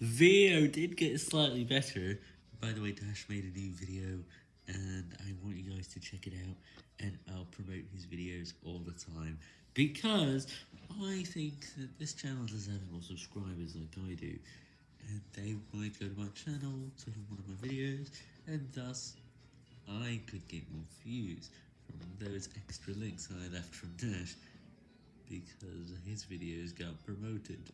video did get slightly better. By the way, Dash made a new video, and I want you guys to check it out, and I'll promote his videos all the time, because I think that this channel doesn't have more subscribers like I do, and they might go to my channel to one of my videos, and thus, I could get more views from those extra links I left from Dash, because his videos got promoted.